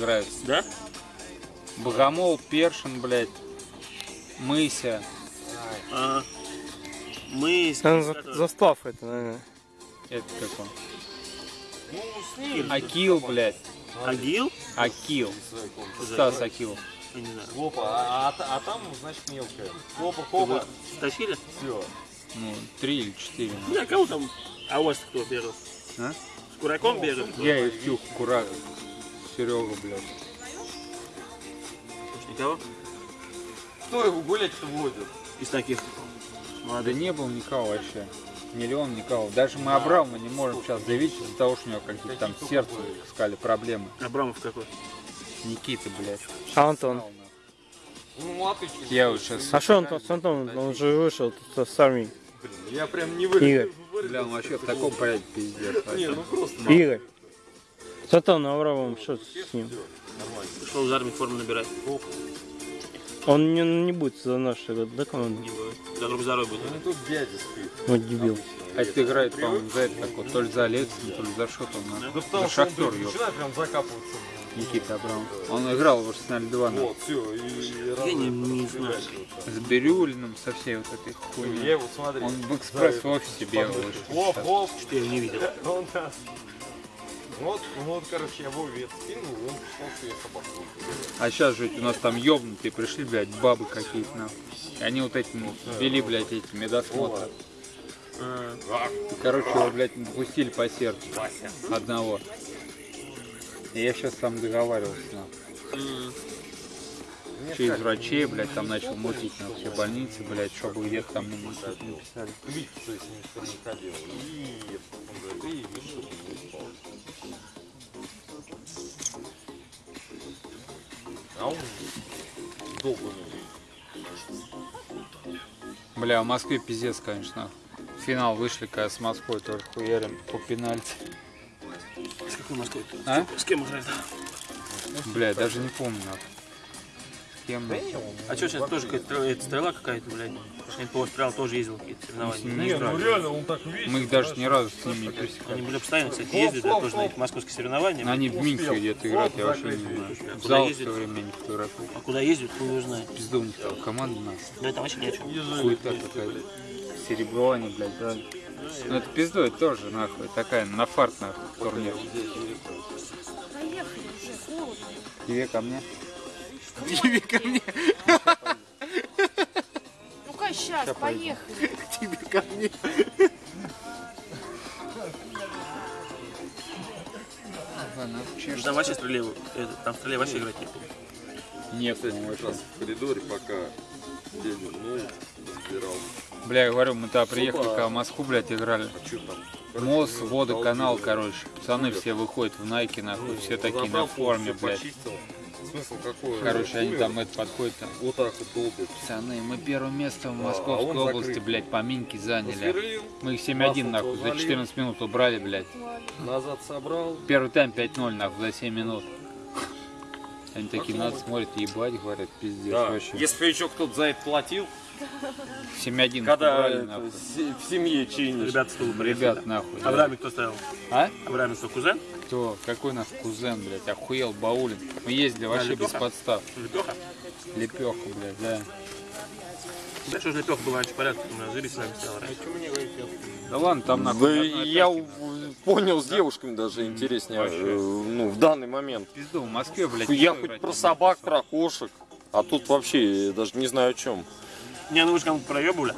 играют. Да? Богомол, Першин, блядь, Мыся. А, мы... за- застав это, наверное. Это как он? Ну. Акил, блядь. Агил? Акил. Стас Акил. Я не знаю. Хлопа, а, а, а там, значит, мелкая. Хлопа, хлопа. Стащили? Все. Ну, три или четыре. ну. Да, кого там? А у вас кто бегал? А? С кураком бегал? Я и Курак, Серега, блядь. Никого? Кто его гулять-то водит? Из таких. Да не было никого вообще. Миллион никого. Даже мы Абрама не можем сейчас заявить из-за того, что у него какие-то там с сердцем искали проблемы. Абрамов какой? Никита, блядь. А Антон? Ну, а ты? Я вот сейчас... А что Антон с Антоном? Он же вышел тут с армии. Блин, я прям не Игорь. вы... Бля, он вообще в таком порядке пиздец. Не, ну просто Игорь. С Антоном Аврамовым, что с ним? нормально. Пришел из армии форму набирать. Он не, не будет за нашу да, команду? Не будет. За друг здоровье будет. Ну тут дядя спит. Вот дебил. А это играет, по-моему, за это такой, то ли за Алексин, то ли за что там. Да на- потому За что он начинает прям закапываться. Никита Абрамов. Он играл в Арсенале 2 на- Вот, все. И, Я не, не знаю. с Бирюлиным, со всей вот этой Я хуйней. его смотрю. Он в экспресс в офисе бегал. Хлоп, хлоп. Что я не видел. Он Вот, ну вот, короче, я Вове это скинул, он пошел себе собаку. А сейчас же у нас там ёбнутые пришли, блядь, бабы какие-то нахуй. И они вот эти ну, вели, блядь, эти медосмотры. И, короче, его, блядь, не допустили по сердцу. Одного. И я сейчас сам договаривался, нахуй. Через врачей, блядь, там начал мутить на все больницы, блядь, чтобы где-то там не что-то не писали. Видите, что я с ним что не ходил. И он говорит, и видишь, что ты не спал. А он долго не Бля, в Москве пиздец, конечно. В финал вышли, когда с Москвой тоже хуярим по пенальти. С какой Москвой? А? С кем играет? Бля, даже не помню. нахуй. С кем нахуй? А что сейчас тоже какая-то стрела, это стрела какая-то, блядь? Я по стрел тоже ездил какие-то соревнования. Не Не, ну реально, он так весит. Мы их даже ни разу с ними не Они пересекали. были постоянно, кстати, ездят, да, тоже на эти московские соревнования. Они в Минске где-то играют, я вообще не знаю. В зал все время не фотографую. А куда ездят, хуй его знает. Пизду у них там команда нас. Да это вообще ни о чем. Хуета какая-то. Серебро они, блядь, брали. Ну это пизду, это тоже, нахуй, такая на фарт, нахуй, турнир. Поехали уже, холодно. Тебе ко мне? Тебе ко мне, Ну-ка, сейчас, поехали. тебе ко мне. Ну, Там вообще стреле, это, там в стреле вообще играть не буду. Нет, ну Как раз вообще. в коридоре, пока дядя ну, разбирал. Бля, я говорю, мы тогда приехали, когда в Москву, блядь, играли. А что там? Мост, водоканал, короче. Пацаны все выходят в найке, нахуй, все такие на форме, блядь. Смысл какой? Короче, они там это подходят там. Вот так вот долбят. Пацаны, мы первое место в А Московской он области, закрыт. блядь, по минке заняли. Посверлил, Мы их 7-1, нахуй, за залил. 14 минут убрали, блядь. назад собрал. Первый тайм 5-0, нахуй, за 7 минут. Они такие нас смотрят, ебать, говорят, пиздец, Да. вообще. Если еще кто-то за это платил, 7-1 когда убрали, это, нахуй. се- в семье чинишь. Ребята стул. Ребят, нахуй. да. Абраме кто ставил? А? Абраме что, кузен? Кто? Какой наш кузен, блядь, охуел Баулин. Мы ездили вообще без подстав. Лепеха? Лепеха, блядь, да. Да что ж Лепеха был раньше в порядке, мы жили с вами стоял раньше. Да ладно, там нахуй. Да я у- понял с девушками даже интереснее, Вообще. э, ну, в данный момент. Пизду, в Москве, блядь. Я хоть про собак, про кошек, а тут вообще даже не знаю о чем. Не, ну вы же кому-то проебывали.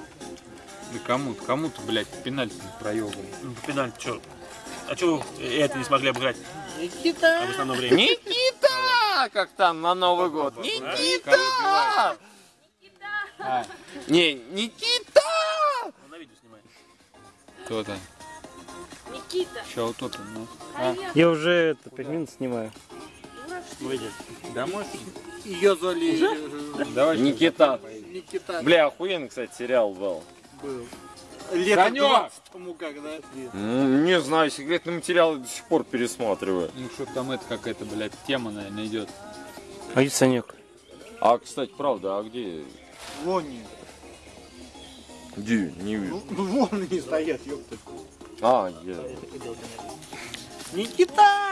Да кому-то, кому-то, блядь, пенальти не проебали. Ну, пенальти, что? А что вы это не смогли обыграть? Никита! А в основном времени. Никита! Как там на Новый год? Никита! А, Не, Никита! Он на видео снимает. кто-то. Никита, Ща вот тут, ну. А. Я уже это, 5 минут снимаю. Выйдет. домой? Ее зали... Давай. Никита. Никита Бля, охуенный, кстати, сериал был. был. Санек! тому когда. М, Не знаю, секретные материалы до сих пор пересматриваю. Ну что там это какая-то, блядь, тема, наверное, идет. А где Санек? А, кстати, правда, а где? Вон Где? Не вижу. Ну вон они стоят, ёпта. А, я... Никита!